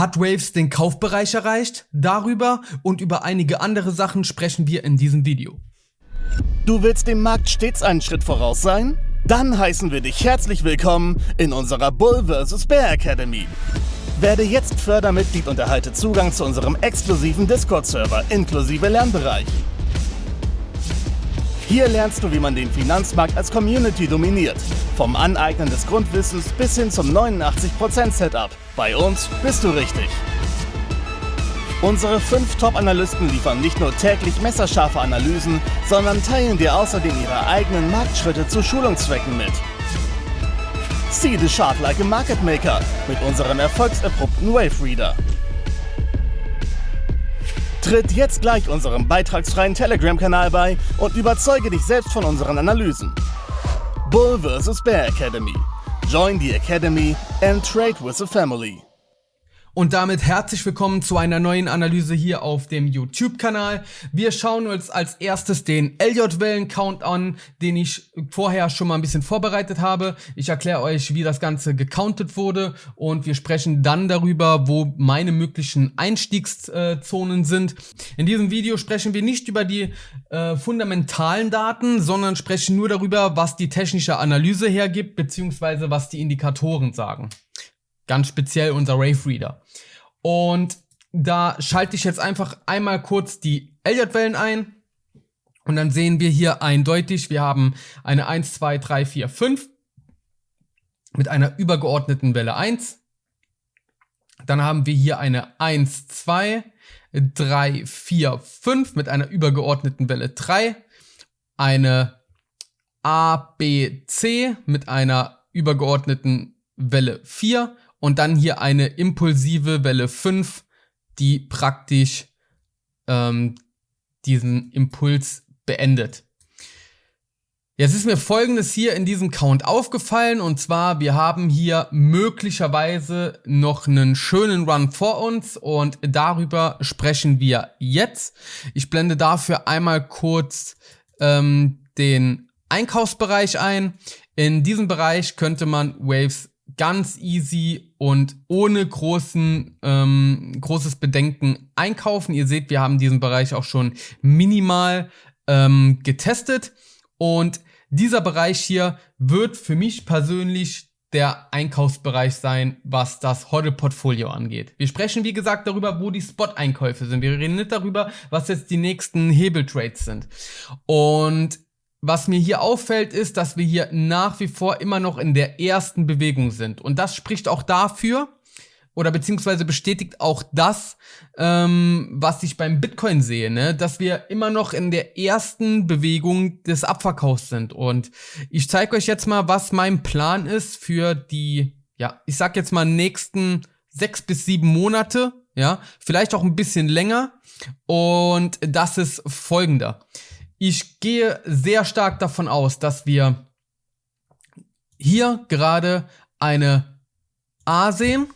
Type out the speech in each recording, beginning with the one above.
Hat Waves den Kaufbereich erreicht? Darüber und über einige andere Sachen sprechen wir in diesem Video. Du willst dem Markt stets einen Schritt voraus sein? Dann heißen wir dich herzlich willkommen in unserer Bull vs. Bear Academy. Werde jetzt Fördermitglied und erhalte Zugang zu unserem exklusiven Discord-Server inklusive Lernbereich. Hier lernst du, wie man den Finanzmarkt als Community dominiert. Vom Aneignen des Grundwissens bis hin zum 89% Setup. Bei uns bist du richtig. Unsere fünf Top-Analysten liefern nicht nur täglich messerscharfe Analysen, sondern teilen dir außerdem ihre eigenen Marktschritte zu Schulungszwecken mit. See the chart like a market maker mit unserem erfolgserprobten Wave Reader. Tritt jetzt gleich unserem beitragsfreien Telegram-Kanal bei und überzeuge dich selbst von unseren Analysen. Bull vs. Bear Academy. Join the Academy and trade with the family. Und damit herzlich willkommen zu einer neuen Analyse hier auf dem YouTube-Kanal. Wir schauen uns als erstes den Elliott-Wellen-Count an, den ich vorher schon mal ein bisschen vorbereitet habe. Ich erkläre euch, wie das Ganze gecountet wurde und wir sprechen dann darüber, wo meine möglichen Einstiegszonen sind. In diesem Video sprechen wir nicht über die äh, fundamentalen Daten, sondern sprechen nur darüber, was die technische Analyse hergibt, beziehungsweise was die Indikatoren sagen. Ganz speziell unser Rave Reader. Und da schalte ich jetzt einfach einmal kurz die Elliott-Wellen ein. Und dann sehen wir hier eindeutig, wir haben eine 1, 2, 3, 4, 5 mit einer übergeordneten Welle 1. Dann haben wir hier eine 1, 2, 3, 4, 5 mit einer übergeordneten Welle 3. Eine A, B, C mit einer übergeordneten Welle 4 und dann hier eine impulsive Welle 5, die praktisch ähm, diesen Impuls beendet. Jetzt ist mir folgendes hier in diesem Count aufgefallen und zwar wir haben hier möglicherweise noch einen schönen Run vor uns und darüber sprechen wir jetzt. Ich blende dafür einmal kurz ähm, den Einkaufsbereich ein. In diesem Bereich könnte man Waves ganz easy und ohne großen, ähm, großes Bedenken einkaufen. Ihr seht, wir haben diesen Bereich auch schon minimal ähm, getestet. Und dieser Bereich hier wird für mich persönlich der Einkaufsbereich sein, was das Hodl-Portfolio angeht. Wir sprechen, wie gesagt, darüber, wo die Spot-Einkäufe sind. Wir reden nicht darüber, was jetzt die nächsten Hebeltrades sind. Und was mir hier auffällt, ist, dass wir hier nach wie vor immer noch in der ersten Bewegung sind. Und das spricht auch dafür, oder beziehungsweise bestätigt auch das, ähm, was ich beim Bitcoin sehe, ne? dass wir immer noch in der ersten Bewegung des Abverkaufs sind. Und ich zeige euch jetzt mal, was mein Plan ist für die, ja, ich sag jetzt mal nächsten sechs bis sieben Monate, ja, vielleicht auch ein bisschen länger. Und das ist folgender. Ich gehe sehr stark davon aus, dass wir hier gerade eine A sehen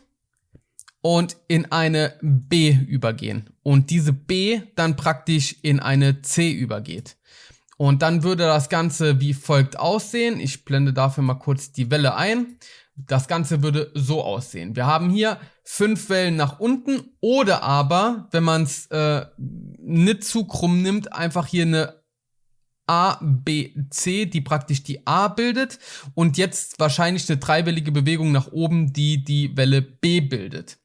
und in eine B übergehen. Und diese B dann praktisch in eine C übergeht. Und dann würde das Ganze wie folgt aussehen. Ich blende dafür mal kurz die Welle ein. Das Ganze würde so aussehen. Wir haben hier fünf Wellen nach unten oder aber, wenn man es äh, nicht zu krumm nimmt, einfach hier eine A, B, C, die praktisch die A bildet und jetzt wahrscheinlich eine dreiwellige Bewegung nach oben, die die Welle B bildet.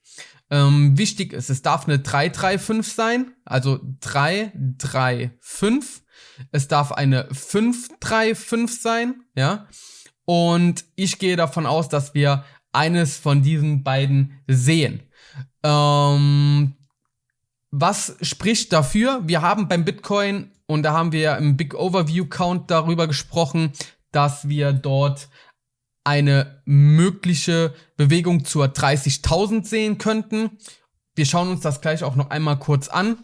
Ähm, wichtig ist, es darf eine 3, 3, 5 sein, also 3, 3, 5. Es darf eine 5, 3, 5 sein, ja. Und ich gehe davon aus, dass wir eines von diesen beiden sehen. Ähm, was spricht dafür? Wir haben beim Bitcoin und da haben wir im Big Overview Count darüber gesprochen, dass wir dort eine mögliche Bewegung zur 30.000 sehen könnten. Wir schauen uns das gleich auch noch einmal kurz an.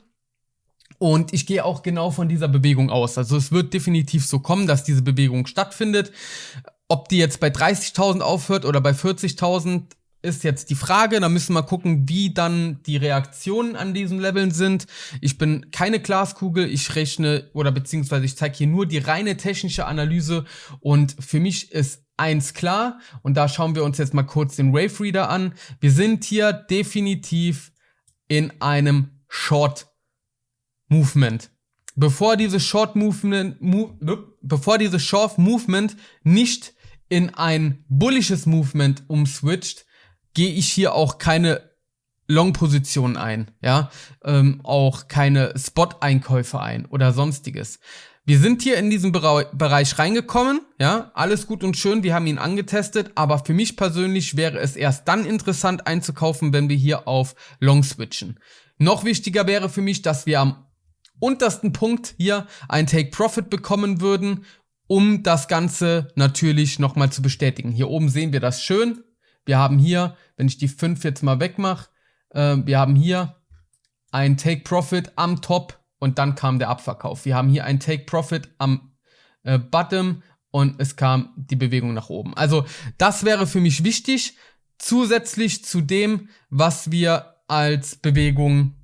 Und ich gehe auch genau von dieser Bewegung aus. Also es wird definitiv so kommen, dass diese Bewegung stattfindet. Ob die jetzt bei 30.000 aufhört oder bei 40.000, ist jetzt die Frage. Da müssen wir gucken, wie dann die Reaktionen an diesen Leveln sind. Ich bin keine Glaskugel, ich rechne oder beziehungsweise ich zeige hier nur die reine technische Analyse und für mich ist eins klar und da schauen wir uns jetzt mal kurz den Wave Reader an. Wir sind hier definitiv in einem Short Movement. Bevor diese Short Movement, move, bevor diese Short Movement nicht in ein bullisches Movement umswitcht, gehe ich hier auch keine Long-Positionen ein, ja, ähm, auch keine Spot-Einkäufe ein oder sonstiges. Wir sind hier in diesen Bereich reingekommen, ja, alles gut und schön, wir haben ihn angetestet, aber für mich persönlich wäre es erst dann interessant einzukaufen, wenn wir hier auf Long switchen. Noch wichtiger wäre für mich, dass wir am untersten Punkt hier ein Take Profit bekommen würden, um das Ganze natürlich nochmal zu bestätigen. Hier oben sehen wir das schön. Wir haben hier, wenn ich die 5 jetzt mal wegmache, äh, wir haben hier ein Take Profit am Top und dann kam der Abverkauf. Wir haben hier ein Take Profit am äh, Bottom und es kam die Bewegung nach oben. Also das wäre für mich wichtig, zusätzlich zu dem, was wir als Bewegung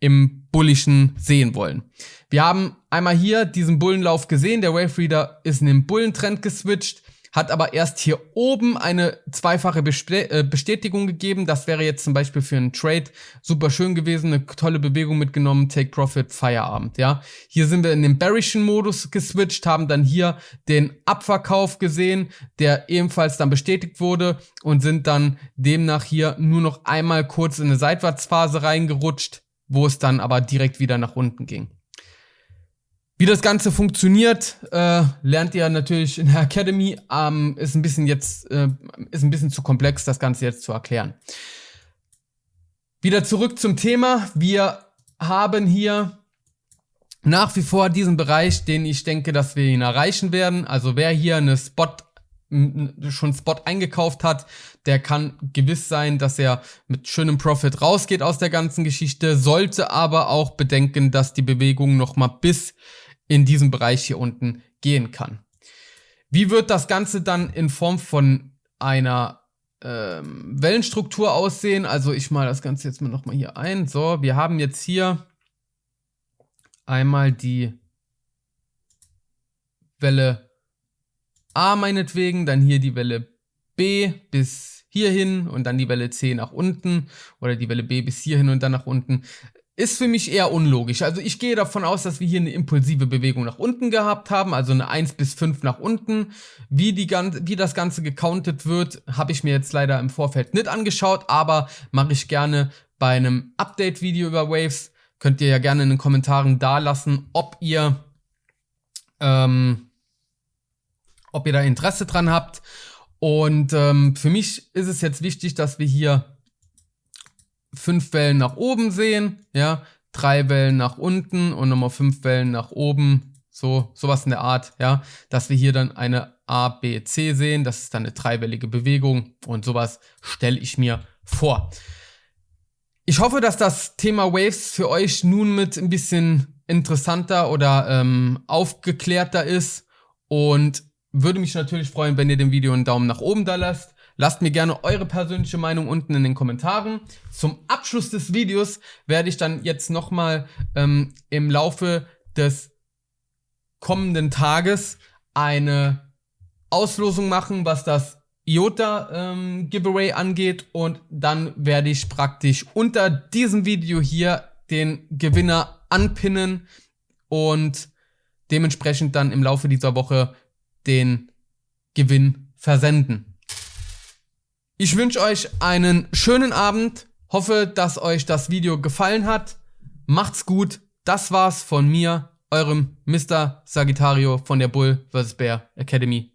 im Bullischen sehen wollen. Wir haben einmal hier diesen Bullenlauf gesehen, der Wave Reader ist in den Bullentrend geswitcht hat aber erst hier oben eine zweifache äh, Bestätigung gegeben. Das wäre jetzt zum Beispiel für einen Trade super schön gewesen, eine tolle Bewegung mitgenommen, Take Profit, Feierabend, ja. Hier sind wir in den bearischen Modus geswitcht, haben dann hier den Abverkauf gesehen, der ebenfalls dann bestätigt wurde und sind dann demnach hier nur noch einmal kurz in eine Seitwärtsphase reingerutscht, wo es dann aber direkt wieder nach unten ging. Wie das Ganze funktioniert, äh, lernt ihr natürlich in der Academy. Ähm, ist ein bisschen jetzt, äh, ist ein bisschen zu komplex, das Ganze jetzt zu erklären. Wieder zurück zum Thema. Wir haben hier nach wie vor diesen Bereich, den ich denke, dass wir ihn erreichen werden. Also wer hier eine Spot schon Spot eingekauft hat, der kann gewiss sein, dass er mit schönem Profit rausgeht aus der ganzen Geschichte, sollte aber auch bedenken, dass die Bewegung noch mal bis in diesem Bereich hier unten gehen kann. Wie wird das Ganze dann in Form von einer ähm, Wellenstruktur aussehen? Also ich mal das Ganze jetzt mal nochmal hier ein. So, wir haben jetzt hier einmal die Welle A meinetwegen, dann hier die Welle B bis hierhin und dann die Welle C nach unten oder die Welle B bis hierhin und dann nach unten ist für mich eher unlogisch. Also ich gehe davon aus, dass wir hier eine impulsive Bewegung nach unten gehabt haben, also eine 1 bis 5 nach unten. Wie, die, wie das Ganze gecountet wird, habe ich mir jetzt leider im Vorfeld nicht angeschaut, aber mache ich gerne bei einem Update-Video über Waves. Könnt ihr ja gerne in den Kommentaren da lassen, ob ihr, ähm, ob ihr da Interesse dran habt. Und ähm, für mich ist es jetzt wichtig, dass wir hier fünf Wellen nach oben sehen, ja, drei Wellen nach unten und nochmal fünf Wellen nach oben, so sowas in der Art, ja, dass wir hier dann eine A, B, C sehen, das ist dann eine dreiwellige Bewegung und sowas stelle ich mir vor. Ich hoffe, dass das Thema Waves für euch nun mit ein bisschen interessanter oder ähm, aufgeklärter ist und würde mich natürlich freuen, wenn ihr dem Video einen Daumen nach oben da lasst. Lasst mir gerne eure persönliche Meinung unten in den Kommentaren. Zum Abschluss des Videos werde ich dann jetzt nochmal ähm, im Laufe des kommenden Tages eine Auslosung machen, was das IOTA ähm, Giveaway angeht und dann werde ich praktisch unter diesem Video hier den Gewinner anpinnen und dementsprechend dann im Laufe dieser Woche den Gewinn versenden. Ich wünsche euch einen schönen Abend. Hoffe, dass euch das Video gefallen hat. Macht's gut. Das war's von mir, eurem Mr. Sagittario von der Bull vs. Bear Academy.